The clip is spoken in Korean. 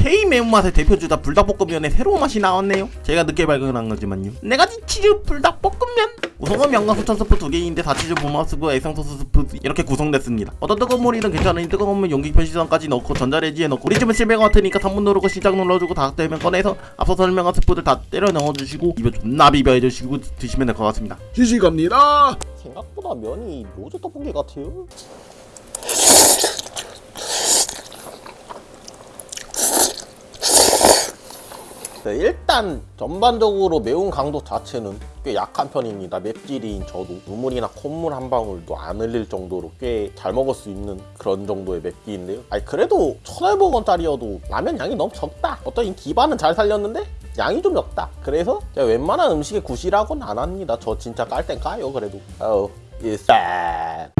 K 매운맛의 대표주다 불닭볶음면에 새로운 맛이 나왔네요. 제가 늦게 발견한 거지만요. 네가지 치즈 불닭볶음면. 우선은 명강수천 스프 두 개인데 다치즈 보마 스프 애상소스 스프 이렇게 구성됐습니다. 어떤 뜨거운 물이든 괜찮으니 뜨거운 물 용기 편시선까지 넣고 전자레지에 넣고 우리 집은 실패가 같으니까 3분 누르고 시작 눌러주고 다 되면 꺼내서 앞서 설명한 스프들 다 때려 넣어주시고 입에 존나 비벼해주시고 드시면 될 것 같습니다. 시식합니다. 생각보다 면이 로제 떡볶이 같아요. 네, 일단 전반적으로 매운 강도 자체는 꽤 약한 편입니다. 맵찔이인 저도 눈물이나 콧물 한 방울도 안 흘릴 정도로 꽤 잘 먹을 수 있는 그런 정도의 맵기인데요. 아니 그래도 1,500원짜리여도 라면 양이 너무 적다. 어떤 이 기반은 잘 살렸는데 양이 좀 적다. 그래서 제가 웬만한 음식에 구실하고는 안 합니다. 저 진짜 깔 땐 까요 그래도. 어, 일산.